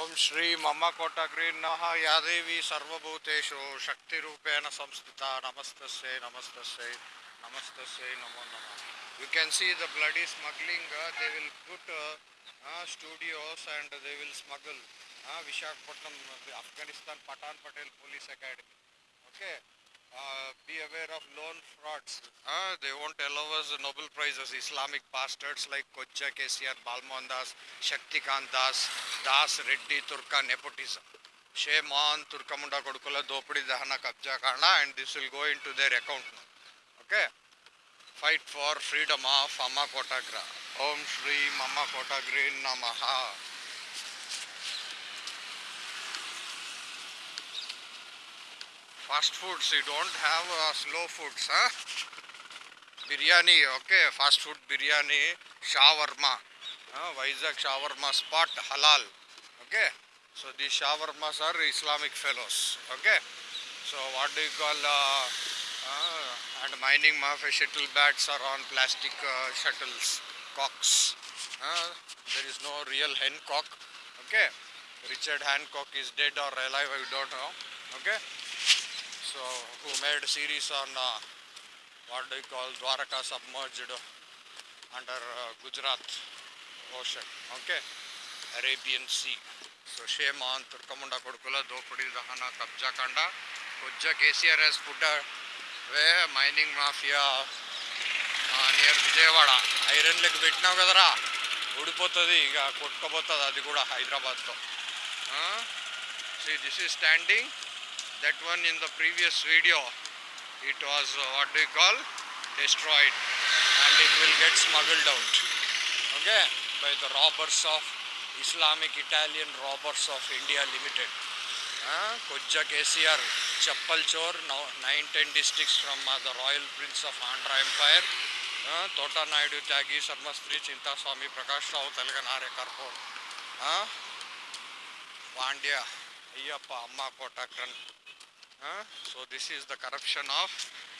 ಓಂ ಶ್ರೀ ಮಮ್ಮ ಕೋಟಗ್ರೀನ್ನಃ ಯಾದೇವಿ ಸರ್ವಭೂತೇಷು ಶಕ್ತಿರೂಪೇಣ ಸಂಸ್ಥಿತ. ನಮಸ್ತಸ್ಸೈ ನಮಸ್ತಸ್ಸೈ ನಮಸ್ತಸ್ಸೈ, ನಮೋ ನಮಃ. You can see the bloody smuggling they will put studios and they will smuggle Visakhapatnam Afghanistan Pathan Patel police academy okay? Uh, be aware of loan frauds uh, they won't allow us nobel prizes islamic bastards like kocha kcr balmohan das shaktikant das das reddy turka nepotism shame on turkamunda kodukula dopadi dahana kabja Karna and this will go into their account okay fight for freedom of amma kotagra om shri mama Kotagri namaha fast foods you don't have uh, slow foods huh? Biryani okay fast food biryani shawarma uh, Vizag shawarma spot halal okay? So these shawarmas are islamic fellows okay? So what do you call uh, uh, and mining mafia shuttle bats are on plastic uh, shuttles cocks uh, there is no real hen cock okay? Richard hancock is dead or alive i don't know okay so who made a series on uh, what do you call Dwaraka submerged under uh, Gujarat ocean okay Arabian Sea so shame on Turkamunda Kodukula Dopudi Dahana Kabja Kanda Kujja KCR has put a where mining mafia uh, near Vijayawada iron leg పెట్టినావు కదరా ఊడిపోతుంది ఇక కొట్టుకోపోతుంది అది కూడా హైదరాబాద్తో see this is standing that one in the previous video. It was uh, what do you call? Destroyed. And it will get smuggled out. Okay? By the robbers of islamic italian robbers of india limited. Kojja KCR, Chappal Chor, now 9-10 districts from uh, the royal prince of Andhra Empire, Tota Naidu Tyagi, Sarmastri, Chinta Swami, Prakash Rao, Telganare Karpur, Pandya, Ayyappa, Amma Kotakran. Uh, so this is the corruption of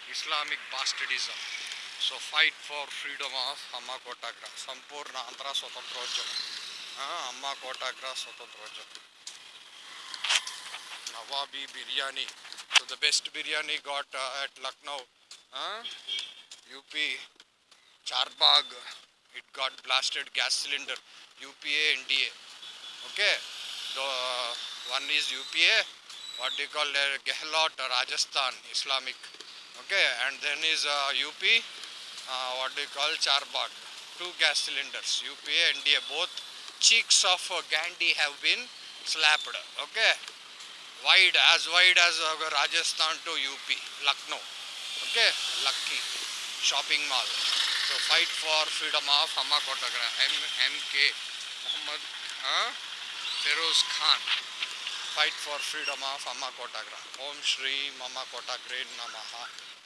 Islamic bastardism. So fight for freedom of Amma Kotagra. Sampurna Andhra Swatantrojam. Uh, Amma Kotagra Swatantrojam. Nawabi biryani. So the best biryani got uh, at Lucknow. Uh, UP Charbagh. It got blasted gas cylinder. UPA NDA. Okay. The uh, one is UPA. What do you call it? Gehlot, Rajasthan, Islamic. Okay. And then is uh, UP. Uh, what do you call Charbagh? Two gas cylinders. UPA and NDA. Both cheeks of uh, Gandhi have been slapped. Okay wide as wide as uh, Rajasthan to UP, Lucknow. Okay, Lucky shopping mall. So fight for freedom of Amma Kotagra, M MK Muhammad uh, Feroz Khan. Fight for freedom of Amma Kotagra. Om Shri Mama Kotagre Namaha.